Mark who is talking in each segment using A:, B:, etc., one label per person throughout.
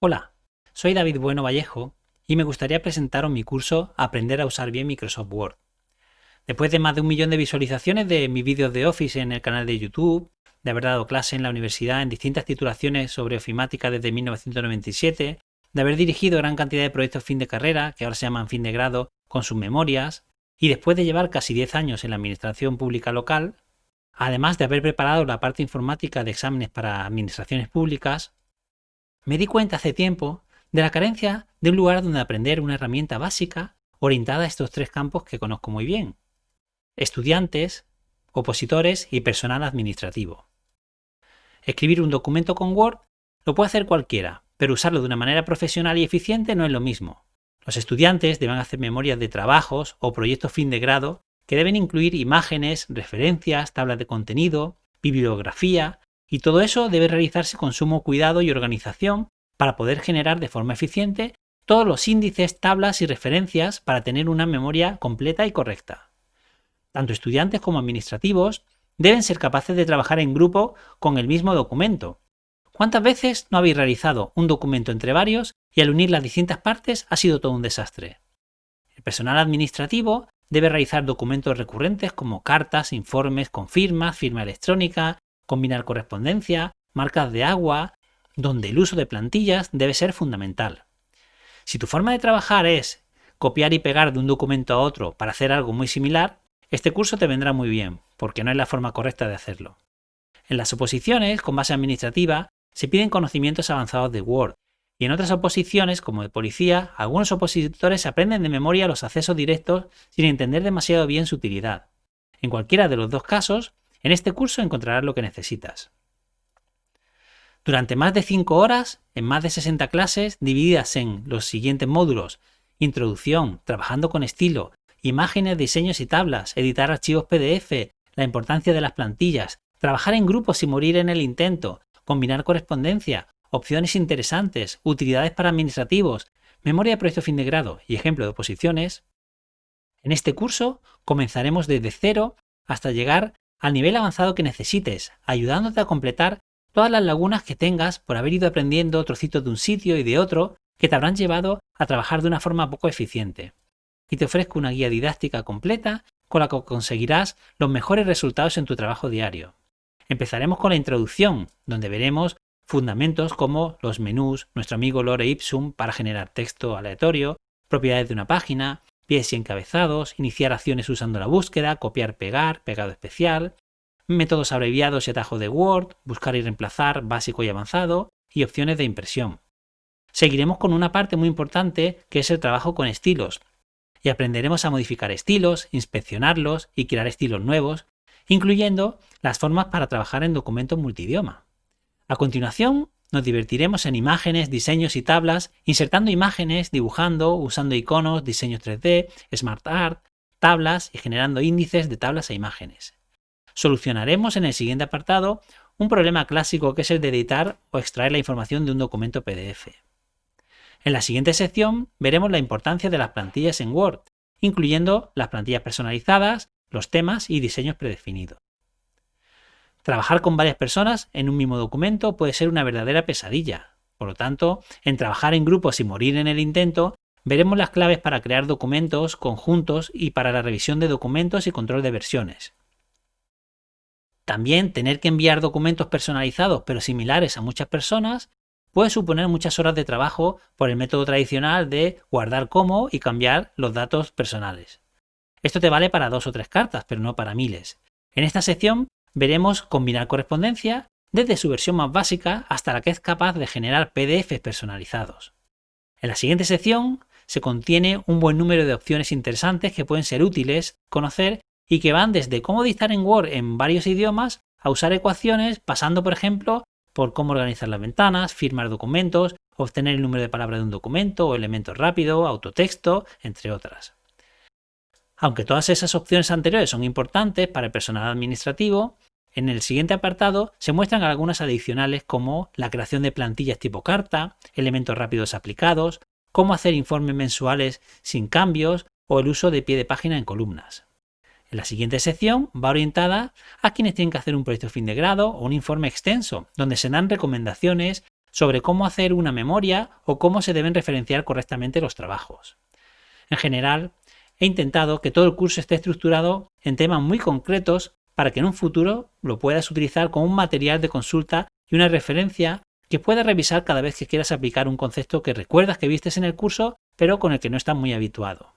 A: Hola, soy David Bueno Vallejo y me gustaría presentaros mi curso Aprender a usar bien Microsoft Word. Después de más de un millón de visualizaciones de mis vídeos de Office en el canal de YouTube, de haber dado clase en la universidad en distintas titulaciones sobre ofimática desde 1997, de haber dirigido gran cantidad de proyectos fin de carrera, que ahora se llaman fin de grado, con sus memorias, y después de llevar casi 10 años en la administración pública local, además de haber preparado la parte informática de exámenes para administraciones públicas, me di cuenta hace tiempo de la carencia de un lugar donde aprender una herramienta básica orientada a estos tres campos que conozco muy bien. Estudiantes, opositores y personal administrativo. Escribir un documento con Word lo puede hacer cualquiera, pero usarlo de una manera profesional y eficiente no es lo mismo. Los estudiantes deben hacer memorias de trabajos o proyectos fin de grado que deben incluir imágenes, referencias, tablas de contenido, bibliografía, y todo eso debe realizarse con sumo cuidado y organización para poder generar de forma eficiente todos los índices, tablas y referencias para tener una memoria completa y correcta. Tanto estudiantes como administrativos deben ser capaces de trabajar en grupo con el mismo documento. ¿Cuántas veces no habéis realizado un documento entre varios y al unir las distintas partes ha sido todo un desastre? El personal administrativo debe realizar documentos recurrentes como cartas, informes con firmas, firma electrónica, combinar correspondencia, marcas de agua, donde el uso de plantillas debe ser fundamental. Si tu forma de trabajar es copiar y pegar de un documento a otro para hacer algo muy similar, este curso te vendrá muy bien, porque no es la forma correcta de hacerlo. En las oposiciones, con base administrativa, se piden conocimientos avanzados de Word, y en otras oposiciones, como de policía, algunos opositores aprenden de memoria los accesos directos sin entender demasiado bien su utilidad. En cualquiera de los dos casos, en este curso encontrarás lo que necesitas. Durante más de 5 horas, en más de 60 clases, divididas en los siguientes módulos, introducción, trabajando con estilo, imágenes, diseños y tablas, editar archivos PDF, la importancia de las plantillas, trabajar en grupos sin morir en el intento, combinar correspondencia, opciones interesantes, utilidades para administrativos, memoria de proyecto fin de grado y ejemplo de oposiciones. En este curso comenzaremos desde cero hasta llegar al nivel avanzado que necesites, ayudándote a completar todas las lagunas que tengas por haber ido aprendiendo trocitos de un sitio y de otro que te habrán llevado a trabajar de una forma poco eficiente. Y te ofrezco una guía didáctica completa con la que conseguirás los mejores resultados en tu trabajo diario. Empezaremos con la introducción, donde veremos fundamentos como los menús, nuestro amigo Lore Ipsum para generar texto aleatorio, propiedades de una página, pies y encabezados, iniciar acciones usando la búsqueda, copiar, pegar, pegado especial, métodos abreviados y atajos de Word, buscar y reemplazar, básico y avanzado, y opciones de impresión. Seguiremos con una parte muy importante que es el trabajo con estilos, y aprenderemos a modificar estilos, inspeccionarlos y crear estilos nuevos, incluyendo las formas para trabajar en documentos multidioma. A continuación, nos divertiremos en imágenes, diseños y tablas, insertando imágenes, dibujando, usando iconos, diseños 3D, Smart Art, tablas y generando índices de tablas e imágenes. Solucionaremos en el siguiente apartado un problema clásico que es el de editar o extraer la información de un documento PDF. En la siguiente sección veremos la importancia de las plantillas en Word, incluyendo las plantillas personalizadas, los temas y diseños predefinidos. Trabajar con varias personas en un mismo documento puede ser una verdadera pesadilla. Por lo tanto, en trabajar en grupos y morir en el intento, veremos las claves para crear documentos conjuntos y para la revisión de documentos y control de versiones. También tener que enviar documentos personalizados pero similares a muchas personas puede suponer muchas horas de trabajo por el método tradicional de guardar como y cambiar los datos personales. Esto te vale para dos o tres cartas, pero no para miles. En esta sección veremos combinar correspondencia desde su versión más básica hasta la que es capaz de generar PDFs personalizados. En la siguiente sección se contiene un buen número de opciones interesantes que pueden ser útiles conocer y que van desde cómo dictar en Word en varios idiomas a usar ecuaciones, pasando por ejemplo por cómo organizar las ventanas, firmar documentos, obtener el número de palabras de un documento o elemento rápido, autotexto, entre otras. Aunque todas esas opciones anteriores son importantes para el personal administrativo, en el siguiente apartado se muestran algunas adicionales como la creación de plantillas tipo carta, elementos rápidos aplicados, cómo hacer informes mensuales sin cambios o el uso de pie de página en columnas. En la siguiente sección va orientada a quienes tienen que hacer un proyecto fin de grado o un informe extenso, donde se dan recomendaciones sobre cómo hacer una memoria o cómo se deben referenciar correctamente los trabajos. En general, he intentado que todo el curso esté estructurado en temas muy concretos para que en un futuro lo puedas utilizar como un material de consulta y una referencia que puedas revisar cada vez que quieras aplicar un concepto que recuerdas que vistes en el curso, pero con el que no estás muy habituado.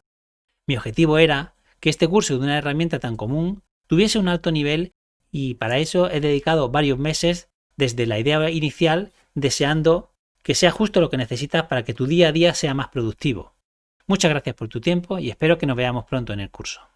A: Mi objetivo era que este curso de una herramienta tan común tuviese un alto nivel y para eso he dedicado varios meses desde la idea inicial deseando que sea justo lo que necesitas para que tu día a día sea más productivo. Muchas gracias por tu tiempo y espero que nos veamos pronto en el curso.